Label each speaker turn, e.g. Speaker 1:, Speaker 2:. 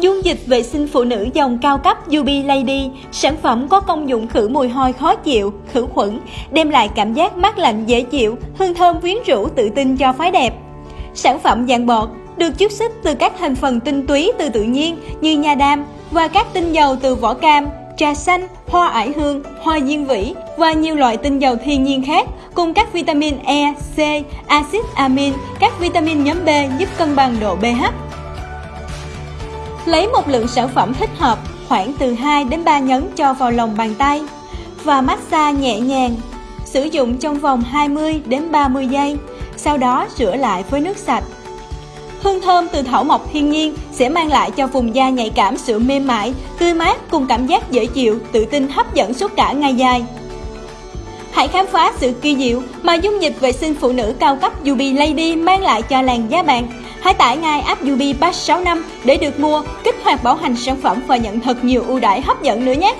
Speaker 1: Dung dịch vệ sinh phụ nữ dòng cao cấp Yubi Lady, sản phẩm có công dụng khử mùi hôi khó chịu, khử khuẩn, đem lại cảm giác mát lạnh dễ chịu, hương thơm quyến rũ tự tin cho phái đẹp. Sản phẩm dạng bọt được chiết xuất từ các thành phần tinh túy từ tự nhiên như nha đam và các tinh dầu từ vỏ cam, trà xanh, hoa ải hương, hoa diên vĩ và nhiều loại tinh dầu thiên nhiên khác cùng các vitamin E, C, axit amin, các vitamin nhóm B giúp cân bằng độ pH. Lấy một lượng sản phẩm thích hợp khoảng từ 2 đến 3 nhấn cho vào lòng bàn tay và massage nhẹ nhàng. Sử dụng trong vòng 20 đến 30 giây, sau đó rửa lại với nước sạch. Hương thơm từ thảo mộc thiên nhiên sẽ mang lại cho vùng da nhạy cảm sự mềm mại, tươi mát cùng cảm giác dễ chịu, tự tin hấp dẫn suốt cả ngày dài. Hãy khám phá sự kỳ diệu mà dung dịch vệ sinh phụ nữ cao cấp Yubi Lady mang lại cho làn da bạn. Hãy tải ngay app Yubi Pass 6 năm để được mua, kích hoạt bảo hành sản phẩm và nhận thật nhiều ưu đãi hấp dẫn nữa nhé.